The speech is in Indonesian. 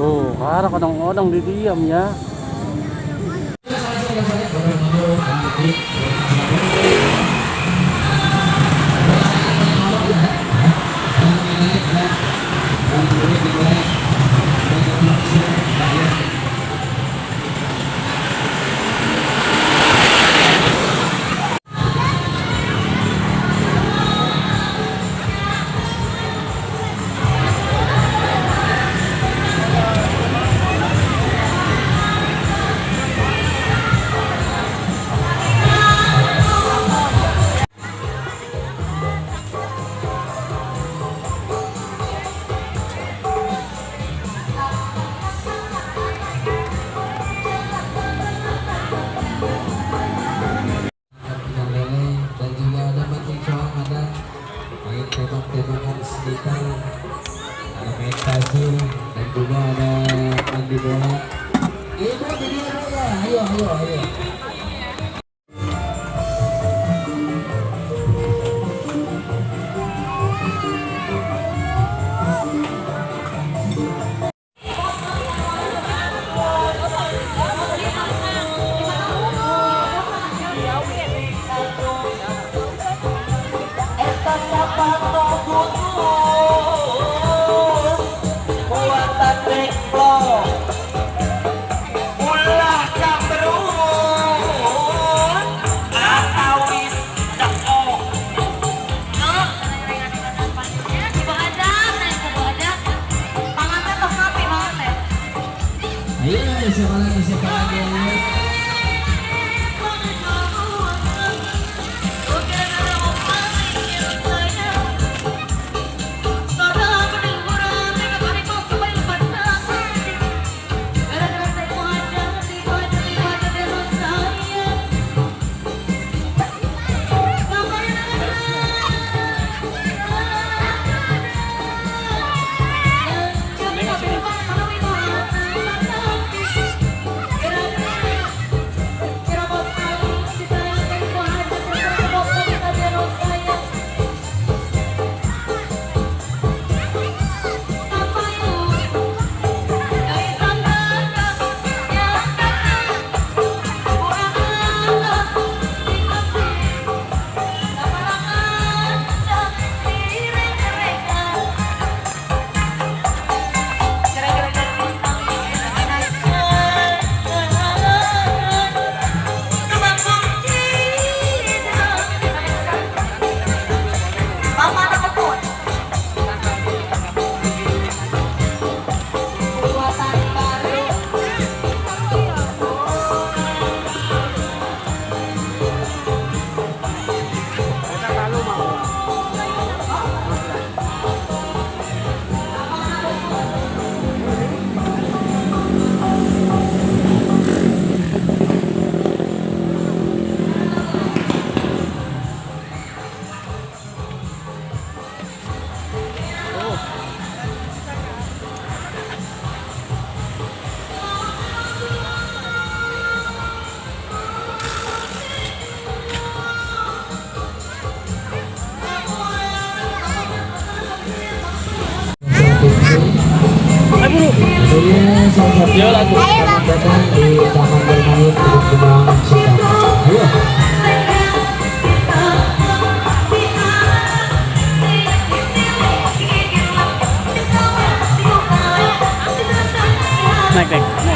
Oh, karena kadang-kadang di diam ya. juga ada Andi Bola. Itu video apa? Ayo, ayo, ayo. Ahí, se paran, se. Satu selamat datang di Taman Kembang Cikampek. Ayo. Naik, naik.